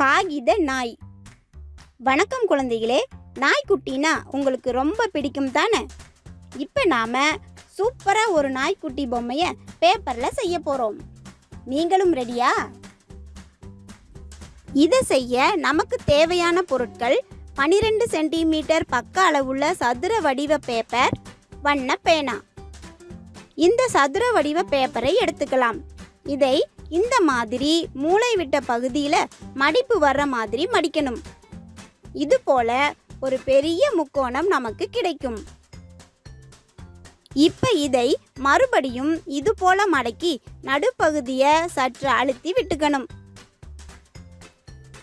காகித நாய். வணக்கம் குழந்தைகளே நாய்க்குட்டினா உங்களுக்கு ரொம்ப பிடிக்கும் தானே? இப்போ நாம் சூப்பராக ஒரு நாய்க்குட்டி பொம்மையை பேப்பரில் செய்ய போகிறோம் நீங்களும் ரெடியா இதை செய்ய நமக்கு தேவையான பொருட்கள் 12 சென்டிமீட்டர் பக்க அளவுள்ள சதுர வடிவ பேப்பர் வண்ண பேனா. இந்த சதுர வடிவ பேப்பரை எடுத்துக்கலாம். இதை இந்த மாதிரி மூளை விட்ட பகுதியில் மடிப்பு வர்ற மாதிரி மடிக்கணும். இது போல ஒரு பெரிய முக்கோணம் நமக்கு கிடைக்கும். இப்போ இதை மறுபடியும் இது போல மடக்கி நடுப்பகுதியை சற்று அழுத்தி விட்டுக்கணும்.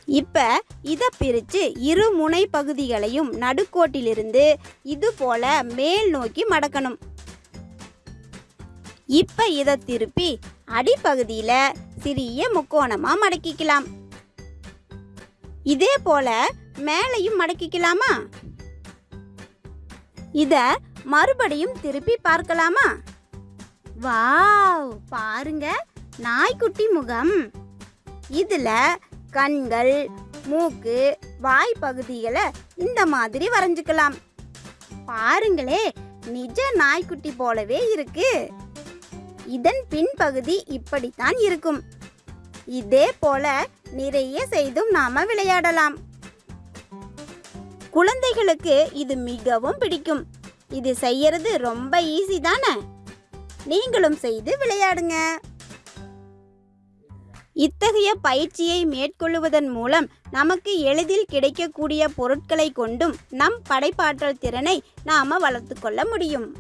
இப்போ இதை பிரித்து இரு முனை பகுதிகளையும் நடுக்கோட்டிலிருந்து இது போல மேல் நோக்கி மடக்கணும். இப்போ இதை திருப்பி அடிப்பகுதியில் சிறிய முக்கோணமாக மடக்கிக்கலாம். இதே போல மேலையும் மடக்கிக்கலாமா? இத மறுபடியும் திருப்பி பார்க்கலாமா? வாவ் பாருங்க நாய்க்குட்டி முகம். இதுல கண்கள் மூக்கு வாய் பகுதிகளை இந்த மாதிரி வரைஞ்சுக்கலாம். பாருங்களே நிஜ நாய்க்குட்டி போலவே இருக்கு. இதன் பின்பகுதி இப்படித்தான் இருக்கும். இதே போல நிறைய செய்தும் நாம விளையாடலாம். குழந்தைகளுக்கு இது மிகவும் பிடிக்கும். இது செய்யறது ரொம்ப ஈஸி தானே? நீங்களும் செய்து விளையாடுங்க. இத்தகைய பயிற்சியை மேற்கொள்வதன் மூலம் நமக்கு எளிதில் கிடைக்கக்கூடிய பொருட்களை கொண்டும் நம் படைப்பாற்றல் திறனை நாம வளர்த்து கொள்ள முடியும்.